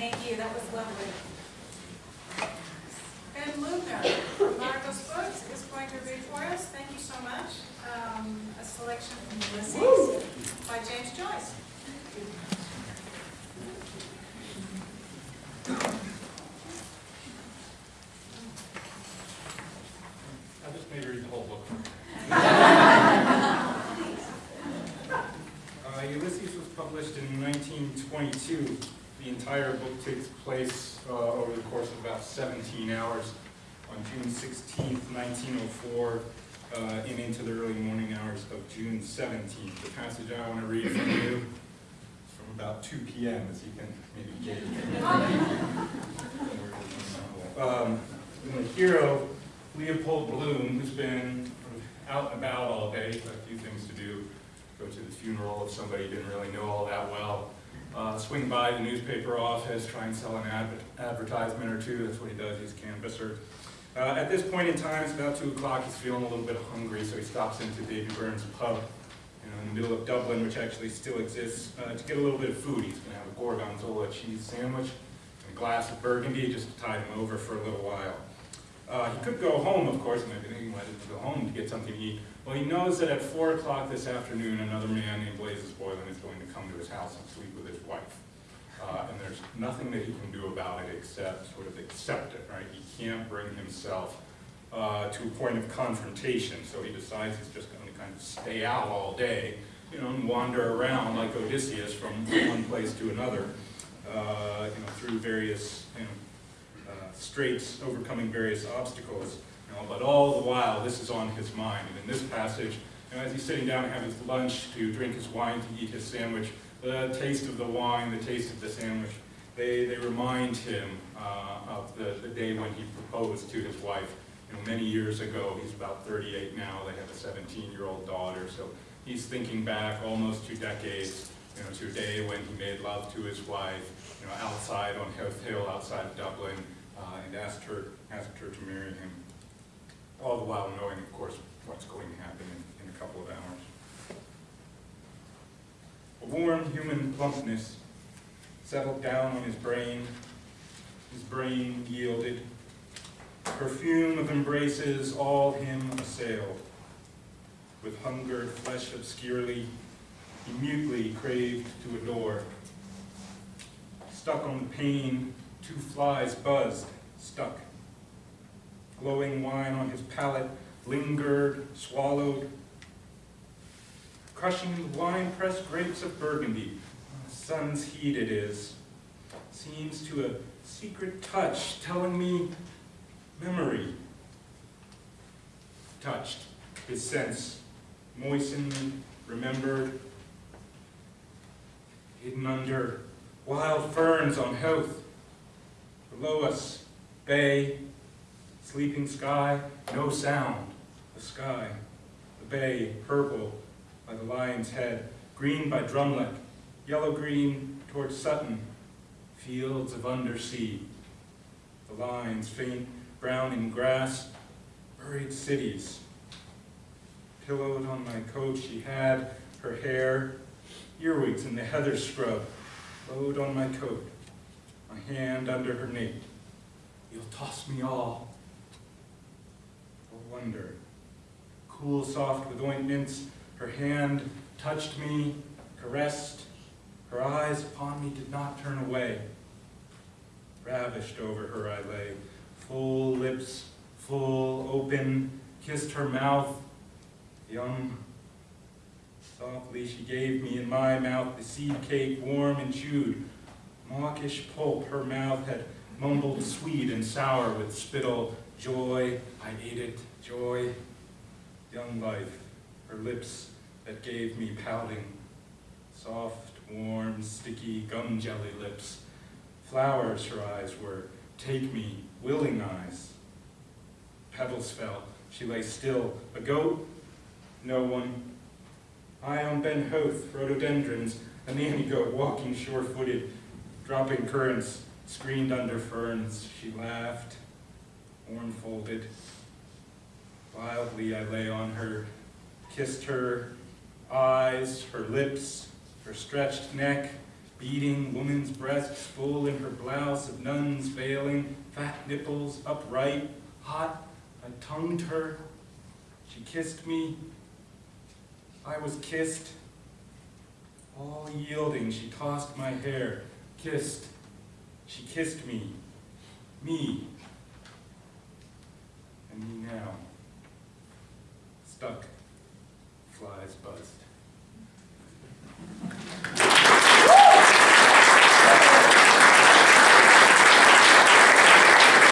Thank you, that was lovely. Ben Lubner from Marcos Books is going to read for us, thank you so much, um, a selection from Ulysses by James Joyce. I just made her read the whole book. Uh, Ulysses was published in 1922. The entire book takes place uh, over the course of about 17 hours on June 16th, 1904, uh, and into the early morning hours of June 17th. The passage I want to read from you is from about 2 p.m., as you can maybe gauge. Um, the hero Leopold Bloom, who's been out and about all day, a few things to do, go to the funeral of somebody he didn't really know all that well, uh, swing by the newspaper office, try and sell an ad advertisement or two, that's what he does, he's a canvasser. Uh, at this point in time, it's about 2 o'clock, he's feeling a little bit hungry, so he stops into Davy Byrne's pub, you know, in the middle of Dublin, which actually still exists, uh, to get a little bit of food. He's going to have a gorgonzola cheese sandwich and a glass of burgundy just to tide him over for a little while. Uh, he could go home, of course, and maybe he wanted to go home to get something to eat. Well, he knows that at 4 o'clock this afternoon, another man named Blazes Boylan is going to come to his house and sleep with his wife. Uh, and there's nothing that he can do about it except sort of accept it, right? He can't bring himself uh, to a point of confrontation, so he decides he's just going to kind of stay out all day, you know, and wander around like Odysseus from one place to another, uh, you know, through various, you know, uh, straits, overcoming various obstacles. You know, but all the while, this is on his mind. And in this passage, you know, as he's sitting down to have his lunch, to drink his wine, to eat his sandwich, the taste of the wine, the taste of the sandwich, they, they remind him uh, of the, the day when he proposed to his wife. You know, many years ago, he's about 38 now, they have a 17-year-old daughter, so he's thinking back almost two decades, you know, to a day when he made love to his wife, you know, outside on Heath Hill, outside of Dublin, uh, and asked her, asked her to marry him. All the while knowing, of course, what's going to happen in, in a couple of hours. A warm human plumpness settled down on his brain. His brain yielded. Perfume of embraces all him assailed. With hunger, flesh obscurely, he mutely craved to adore. Stuck on the pane, two flies buzzed, stuck. Glowing wine on his palate, lingered, swallowed. Crushing wine-pressed grapes of Burgundy, sun's heat it is, seems to a secret touch telling me memory. Touched, his sense, moistened, remembered, hidden under wild ferns on Howth. Below us, bay, sleeping sky, no sound, the sky, the bay, purple by the lion's head, green by Drumleck, yellow-green towards Sutton, fields of undersea, the lines faint brown in grass, buried cities. Pillowed on my coat she had her hair, earwigs in the heather scrub, flowed on my coat, my hand under her nape. You'll toss me all. A wonder, cool soft with ointments, her hand touched me, caressed, her eyes upon me did not turn away. Ravished over her I lay, full lips, full, open, kissed her mouth, yum. Softly she gave me in my mouth the seed cake, warm and chewed. Mawkish pulp her mouth had mumbled sweet and sour with spittle. Joy, I ate it, joy. Young life, her lips that gave me pouting. Soft, warm, sticky, gum jelly lips. Flowers her eyes were, take me, willing eyes. Pebbles fell, she lay still. A goat? No one. I on Ben Howth, rhododendrons, a nanny goat walking sure-footed, dropping currants, screened under ferns. She laughed, horn folded. Wildly I lay on her, kissed her eyes, her lips, her stretched neck, beating, woman's breasts full in her blouse of nuns veiling, fat nipples upright, hot. I tongued her. She kissed me. I was kissed. All yielding, she tossed my hair, kissed. She kissed me. Me. And me now. Stuck. Flies buzzed.